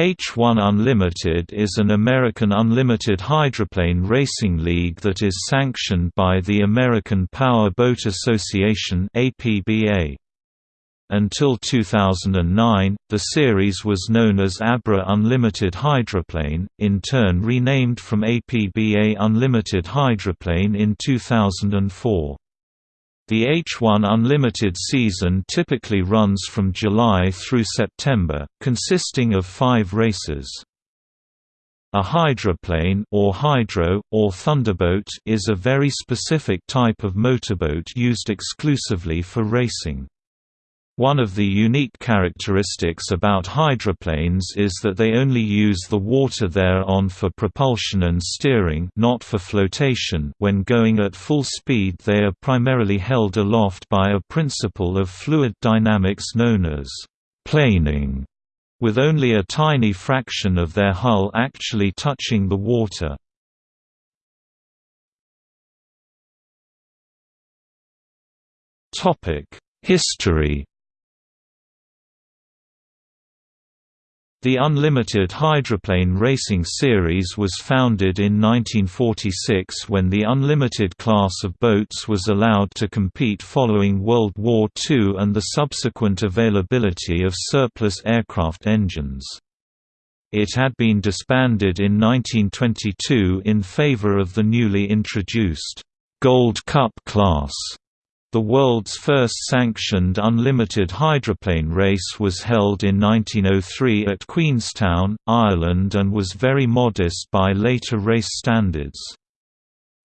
H1 Unlimited is an American unlimited hydroplane racing league that is sanctioned by the American Power Boat Association. Until 2009, the series was known as ABRA Unlimited Hydroplane, in turn renamed from APBA Unlimited Hydroplane in 2004. The H1 Unlimited season typically runs from July through September, consisting of five races. A hydroplane or hydro, or thunderboat is a very specific type of motorboat used exclusively for racing. One of the unique characteristics about hydroplanes is that they only use the water thereon for propulsion and steering not for flotation when going at full speed they are primarily held aloft by a principle of fluid dynamics known as planing, with only a tiny fraction of their hull actually touching the water. History The Unlimited Hydroplane Racing Series was founded in 1946 when the unlimited class of boats was allowed to compete following World War II and the subsequent availability of surplus aircraft engines. It had been disbanded in 1922 in favor of the newly introduced Gold Cup class the world's first sanctioned unlimited hydroplane race was held in 1903 at Queenstown, Ireland and was very modest by later race standards.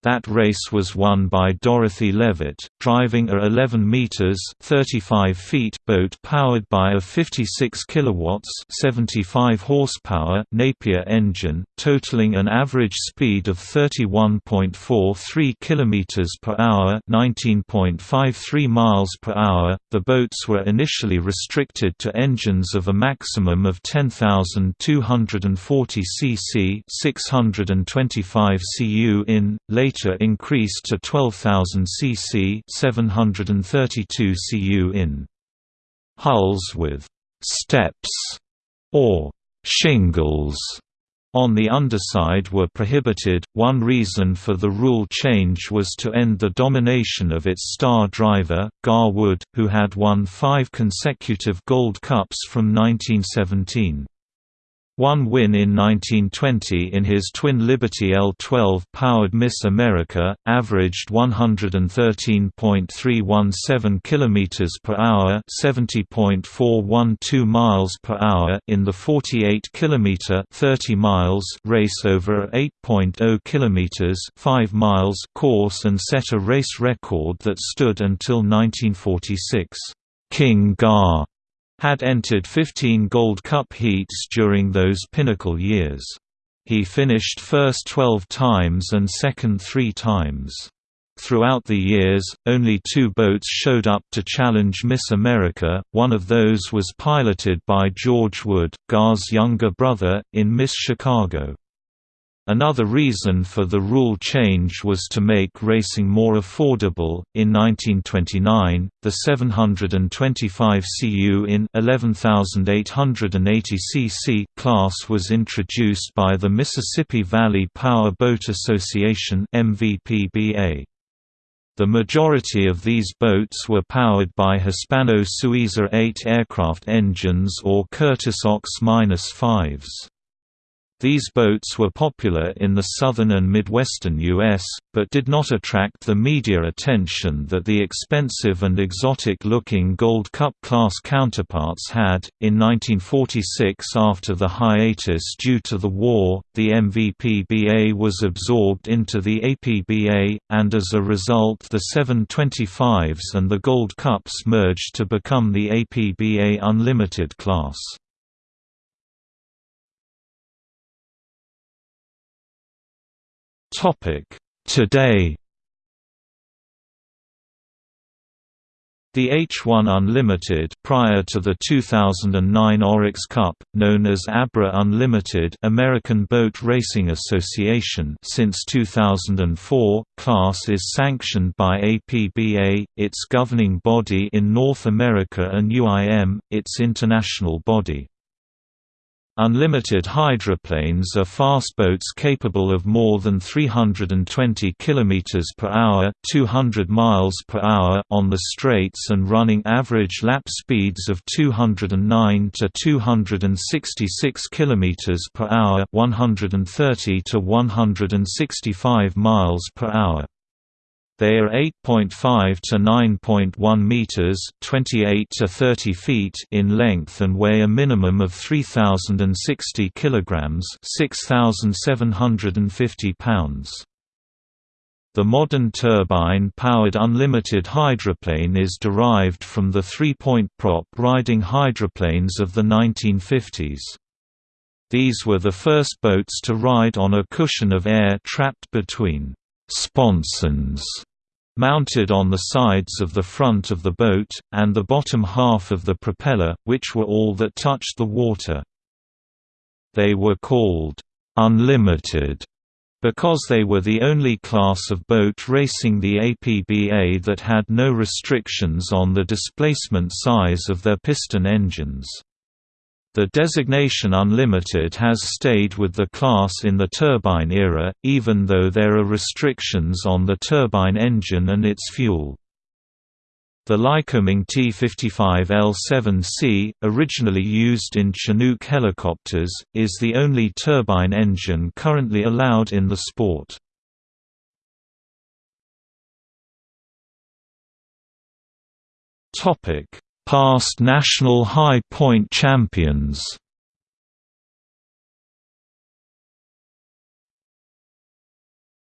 That race was won by Dorothy Levitt, driving a 11 meters (35 feet) boat powered by a 56 kilowatts (75 horsepower) Napier engine, totaling an average speed of 31.43 kilometers per hour (19.53 miles per hour). The boats were initially restricted to engines of a maximum of 10,240 cc (625 cu in). Later later increased to 12,000 cc 732 cu in. Hulls with «steps» or «shingles» on the underside were prohibited. One reason for the rule change was to end the domination of its star driver, Gar Wood, who had won five consecutive Gold Cups from 1917. One win in 1920 in his twin Liberty L12 powered Miss America, averaged 113.317 km per hour, 70.412 miles per hour in the 48 km 30 miles race over a 8.0 km 5 miles course and set a race record that stood until 1946. King Gar had entered 15 Gold Cup heats during those pinnacle years. He finished first 12 times and second three times. Throughout the years, only two boats showed up to challenge Miss America, one of those was piloted by George Wood, Gar's younger brother, in Miss Chicago. Another reason for the rule change was to make racing more affordable. In 1929, the 725 cu in 11880 cc class was introduced by the Mississippi Valley Power Boat Association (MVPBA). The majority of these boats were powered by Hispano-Suiza 8 aircraft engines or Curtiss Ox-5s. These boats were popular in the southern and midwestern U.S., but did not attract the media attention that the expensive and exotic looking Gold Cup class counterparts had. In 1946, after the hiatus due to the war, the MVPBA was absorbed into the APBA, and as a result, the 725s and the Gold Cups merged to become the APBA Unlimited class. Today The H1 Unlimited prior to the 2009 Oryx Cup, known as ABRA Unlimited American Boat Racing Association since 2004, class is sanctioned by APBA, its governing body in North America and UIM, its international body. Unlimited hydroplanes are fast boats capable of more than 320 km per hour, 200 miles per hour on the straights and running average lap speeds of 209 to 266 km per hour, 130 to 165 miles per hour. They are 8.5 to 9.1 meters, 28 to 30 feet in length and weigh a minimum of 3060 kilograms, 6750 pounds. The modern turbine-powered unlimited hydroplane is derived from the three-point prop riding hydroplanes of the 1950s. These were the first boats to ride on a cushion of air trapped between sponsons mounted on the sides of the front of the boat, and the bottom half of the propeller, which were all that touched the water. They were called «unlimited» because they were the only class of boat racing the APBA that had no restrictions on the displacement size of their piston engines. The designation unlimited has stayed with the class in the turbine era, even though there are restrictions on the turbine engine and its fuel. The Lycoming T-55L7C, originally used in Chinook helicopters, is the only turbine engine currently allowed in the sport. Past national high point champions